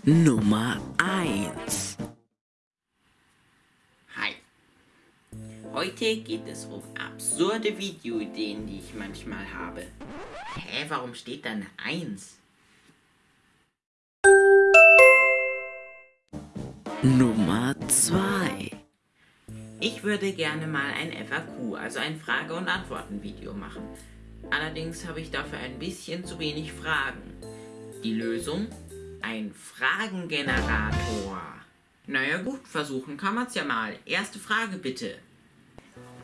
Nummer 1 Hi. Heute geht es um absurde Videoideen, die ich manchmal habe. Hä, warum steht da eine 1? Nummer 2 Ich würde gerne mal ein FAQ, also ein Frage- und Antworten-Video machen. Allerdings habe ich dafür ein bisschen zu wenig Fragen. Die Lösung? Ein Fragengenerator. Naja gut, versuchen kann man's ja mal. Erste Frage bitte.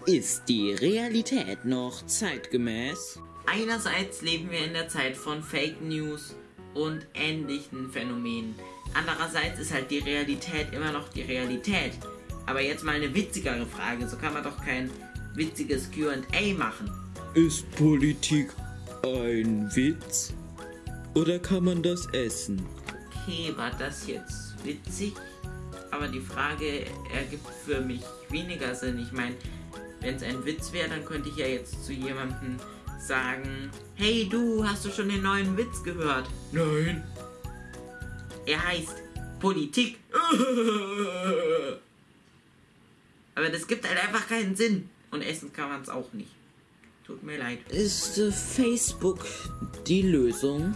Ist die Realität noch zeitgemäß? Einerseits leben wir in der Zeit von Fake News und ähnlichen Phänomenen. Andererseits ist halt die Realität immer noch die Realität. Aber jetzt mal eine witzigere Frage, so kann man doch kein witziges QA machen. Ist Politik ein Witz? Oder kann man das essen? Okay, war das jetzt witzig? Aber die Frage ergibt für mich weniger Sinn. Ich meine, wenn es ein Witz wäre, dann könnte ich ja jetzt zu jemandem sagen, hey du, hast du schon den neuen Witz gehört? Nein. Er heißt Politik. Aber das gibt halt einfach keinen Sinn. Und essen kann man es auch nicht. Tut mir leid. Ist äh, Facebook die Lösung?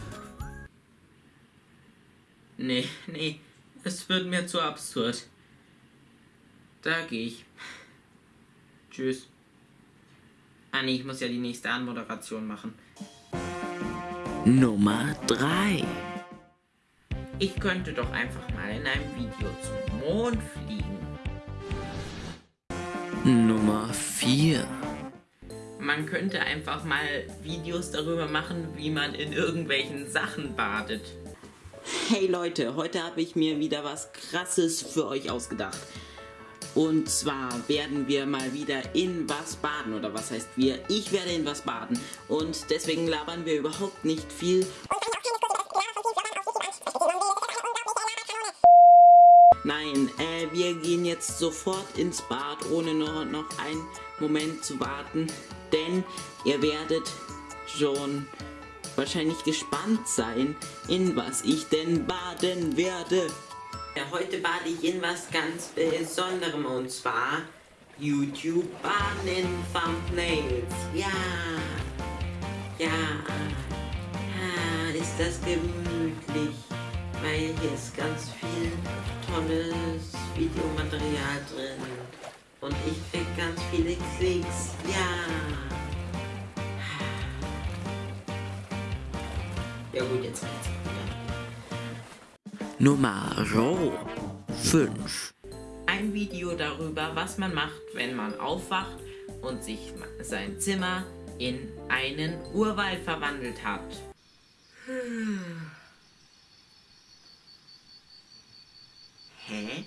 Nee, nee, es wird mir zu absurd. Da gehe ich. Tschüss. Ah nee, ich muss ja die nächste Anmoderation machen. Nummer 3 Ich könnte doch einfach mal in einem Video zum Mond fliegen. Nummer 4 Man könnte einfach mal Videos darüber machen, wie man in irgendwelchen Sachen badet. Hey Leute, heute habe ich mir wieder was Krasses für euch ausgedacht. Und zwar werden wir mal wieder in was baden. Oder was heißt wir? Ich werde in was baden. Und deswegen labern wir überhaupt nicht viel. Nein, äh, wir gehen jetzt sofort ins Bad, ohne nur noch einen Moment zu warten. Denn ihr werdet schon wahrscheinlich gespannt sein, in was ich denn baden werde. Ja, heute bade ich in was ganz Besonderem und zwar YouTube Baden in Thumbnails. Ja, ja, ja, ist das gemütlich, weil hier ist ganz viel tolles Videomaterial drin und ich krieg ganz viele Klicks. Ja. Ja gut, jetzt geht's wieder. Nummer 5 Ein Video darüber, was man macht, wenn man aufwacht und sich sein Zimmer in einen Urwald verwandelt hat. Hä?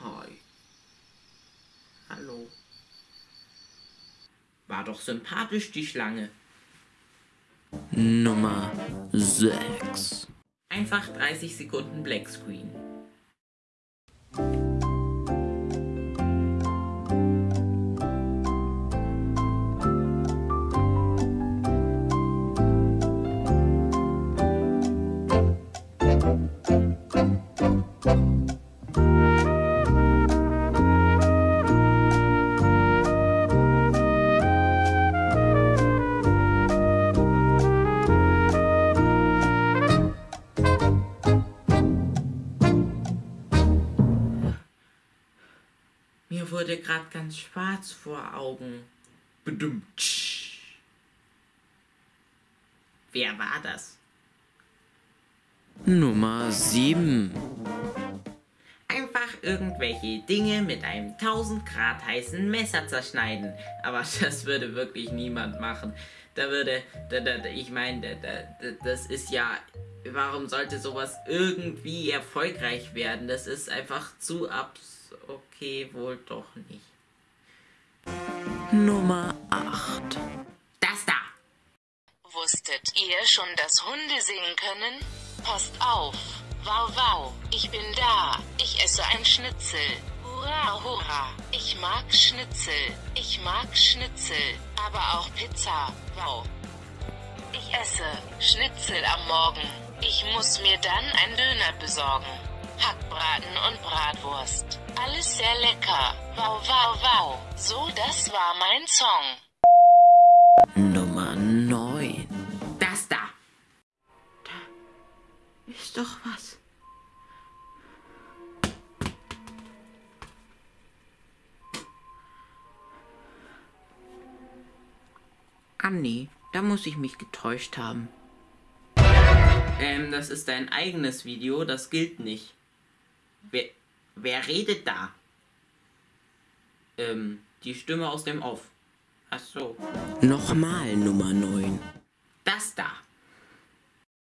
Hi. Hallo. War doch sympathisch, die Schlange. Nummer 6 Einfach 30 Sekunden Black Screen. Wurde gerade ganz schwarz vor Augen. Bedummt. Wer war das? Nummer 7 Einfach irgendwelche Dinge mit einem 1000 Grad heißen Messer zerschneiden. Aber das würde wirklich niemand machen. Da würde, da, da, da, ich meine, da, da, das ist ja, warum sollte sowas irgendwie erfolgreich werden? Das ist einfach zu abs... Okay, wohl doch nicht. Nummer 8 Das da! Wusstet ihr schon, dass Hunde singen können? Passt auf. Wow, wow, ich bin da. Ich esse ein Schnitzel. Hurra, hurra. Ich mag Schnitzel. Ich mag Schnitzel. Aber auch Pizza. Wow. Ich esse Schnitzel am Morgen. Ich muss mir dann einen Döner besorgen. Hackbraten und Bratwurst. Alles sehr lecker. Wow, wow, wow. So, das war mein Song. Nummer 9. Das da. Da ist doch was. Ah nee, da muss ich mich getäuscht haben. Ähm, das ist dein eigenes Video, das gilt nicht. Wer, wer redet da? Ähm, die Stimme aus dem Off. Ach so. Nochmal Nummer 9. Das da.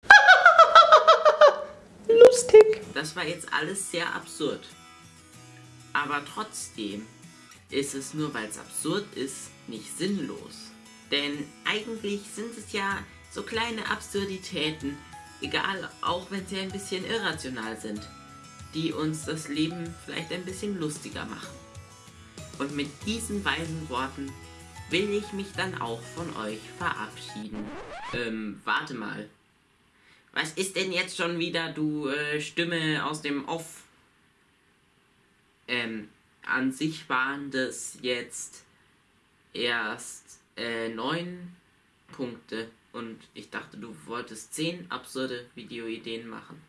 Lustig. Das war jetzt alles sehr absurd. Aber trotzdem ist es nur weil es absurd ist, nicht sinnlos. Denn eigentlich sind es ja so kleine Absurditäten, egal, auch wenn sie ein bisschen irrational sind, die uns das Leben vielleicht ein bisschen lustiger machen. Und mit diesen weisen Worten will ich mich dann auch von euch verabschieden. Ähm, warte mal. Was ist denn jetzt schon wieder, du äh, Stimme aus dem Off? Ähm, an sich waren das jetzt erst äh, neun Punkte und ich dachte, du wolltest zehn absurde Videoideen machen.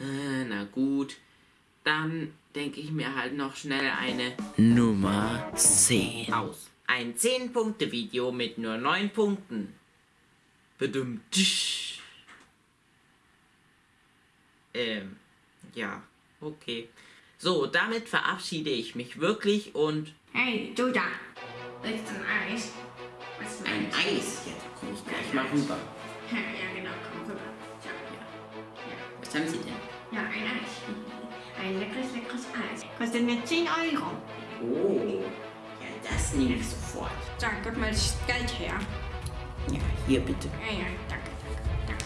Äh, na gut, dann denke ich mir halt noch schnell eine Nummer 10 aus. Ein 10-Punkte-Video mit nur 9 Punkten. Bedummt. Ähm, ja, okay. So, damit verabschiede ich mich wirklich und Hey, du da. Willst du ein Eis? Was ein Eis. Ja, da komme ich gleich mal rüber. Kostet mir 10 Euro. Oh, ja, das nehme ich sofort. So, gib mal das Geld her. Ja, hier bitte. Ja, ja, danke, danke, danke,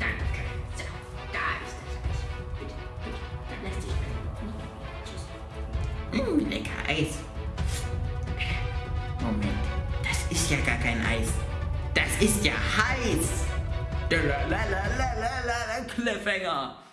danke, danke. So, da ist das Eis. Bitte, bitte, dann lässt sich Tschüss. Mmh, lecker Eis. Moment, das ist ja gar kein Eis. Das ist ja heiß. Lalalala, Cliffhanger.